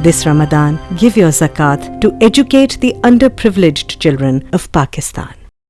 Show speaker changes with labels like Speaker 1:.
Speaker 1: This Ramadan, give your zakat to educate the underprivileged children of Pakistan.